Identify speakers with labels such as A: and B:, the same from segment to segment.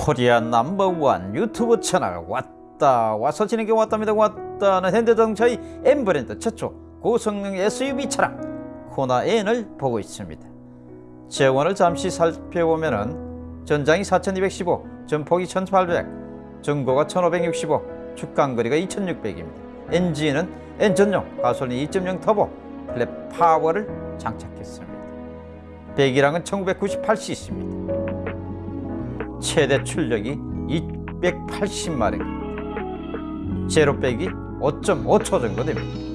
A: 코리아 넘버원 유튜브 채널 왔다 와서 진행해 왔답니다. 왔다는 현대자동차의 N 브랜드 최초 고성능 SUV 차량 코나 N을 보고 있습니다. 제원을 잠시 살펴보면 은 전장이 4215 전폭이 1800 전고가 1565 축간거리가 2600입니다. 엔진은 N 전용 가솔린 2.0 터보 flat power를 장착했습니다. 배기량은 1998cc입니다 최대 출력이 280마력. 제로백이 5.5초 정도 됩니다.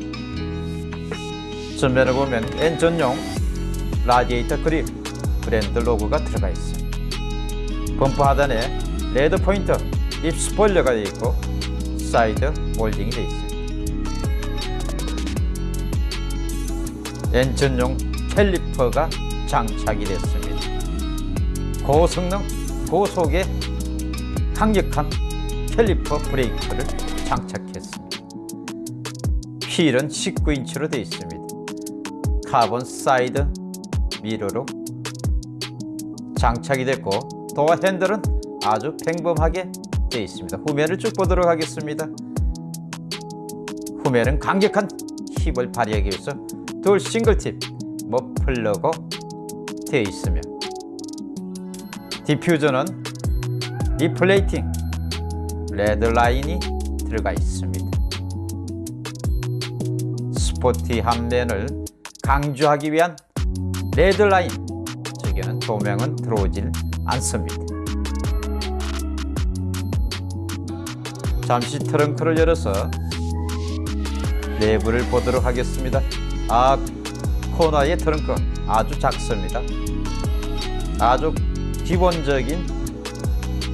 A: 전면을 보면 N 전용 라디에이터 그릴 브랜드 로고가 들어가 있습니다 범퍼 하단에 red 포인트 lip 스포일러가 되어 있고 사이드 몰딩이 되어 있습니다 N 전용 caliper가 장착이 됐습니다. 고성능 고속의 강력한 캘리퍼 브레이크를 장착했습니다. 휠은 19인치로 되어 있습니다. 카본 사이드 미러로 장착이 됐고 도어 핸들은 아주 평범하게 되어 있습니다. 후면을 쭉 보도록 하겠습니다. 후면은 강력한 힘을 발휘하기 위해서 dual single tip 머플러가 되어 있으며 디퓨저는 리플레이팅 red 라인이 들어가 있습니다. 스포티한 면을 강조하기 위한 red 라인 저기는 조명은 들어오질 않습니다. 잠시 트렁크를 열어서 내부를 보도록 하겠습니다. 아 코너의 트렁크 아주 작습니다. 아주 기본적인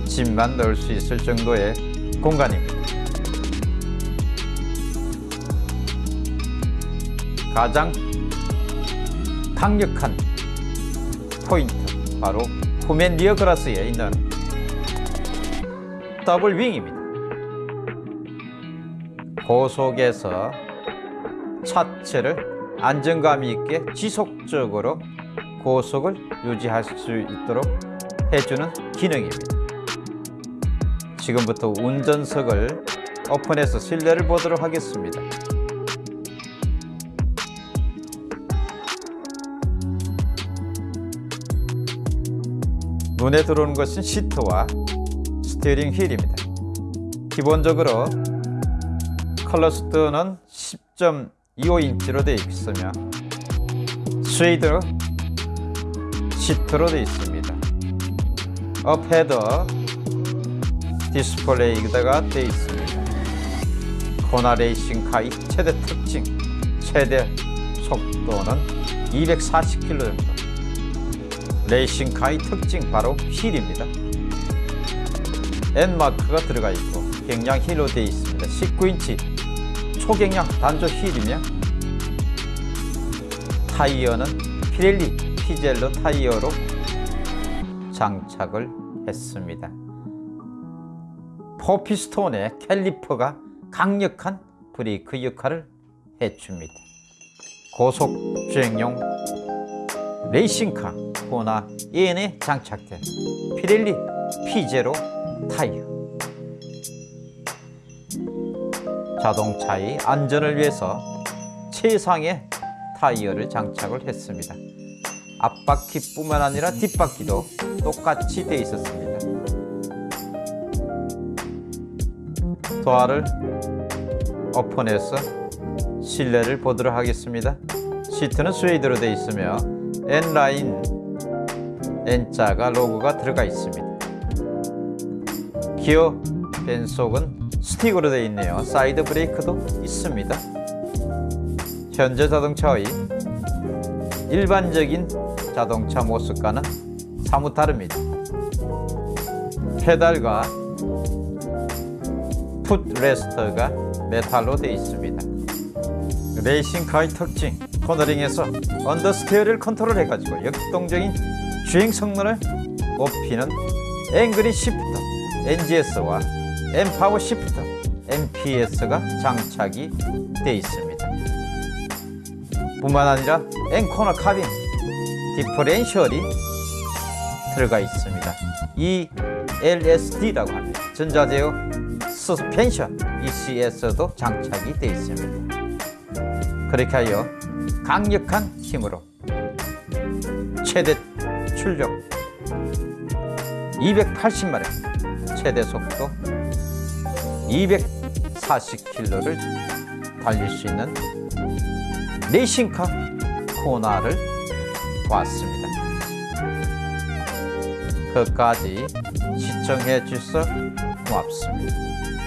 A: 짐만 넣을 수 있을 정도의 공간입니다. 가장 강력한 포인트 바로 후면 리어 그라스에 있는 더블 윙입니다. 고속에서 차체를 안정감 있게 지속적으로 고속을 유지할 수 있도록 해주는 기능입니다. 지금부터 운전석을 오픈해서 실내를 보도록 하겠습니다. 눈에 들어오는 것은 시트와 스티어링 휠입니다. 기본적으로 클러스터는 10.25인치로 되어 있으며 스웨이드 시트로 되어 있습니다. 업 헤드 디스플레이가 되어 있습니다. 코나 레이싱 카의 최대 특징, 최대 속도는 240km 정도. 레이싱 카의 특징 바로 휠입니다. N마크가 들어가 있고 경량 휠로 되어 있습니다. 19인치 초경량 단조 휠이며 타이어는 피렐리 P Zero 타이어로 장착을 했습니다. four피스톤의 캘리퍼가 강력한 브레이크 역할을 해줍니다. 고속 주행용 레이싱카 코나 N에 장착된 피렐리 P Zero 타이어 자동차의 안전을 위해서 최상의 타이어를 장착을 했습니다. 앞바퀴뿐만 아니라 뒷바퀴도 똑같이 되어 있었습니다. 도어를 오픈해서 실내를 보도록 하겠습니다. 시트는 스웨이드로 되어 있으며 N라인 N자가 로고가 들어가 있습니다. 기어 변속은 스틱으로 되어 있네요. 사이드 브레이크도 있습니다. 현재 자동차의 일반적인 자동차 모습과는 사뭇 다릅니다. 페달과 footrest가 메탈로 되어 있습니다. 레이싱카의 특징, 코너링에서 understeer를 컨트롤해 가지고 역동적인 주행 성능을 높이는 N Grin Shift, NGS와 N Power Shift, NPS가 장착이 되어 있습니다. 뿐만 아니라 N Corner Carving, 디퍼렌셜이 들어가 있습니다. 이 LSD라고 합니다. 전자제어 서스펜션 ECS도 장착이 되어 있습니다. 그렇게 하여 강력한 힘으로 최대 출력 280마력, 최대 속도 240km를 달릴 수 있는 레이싱카 코나를 보았습니다. 끝까지 시청해 주셔서 고맙습니다.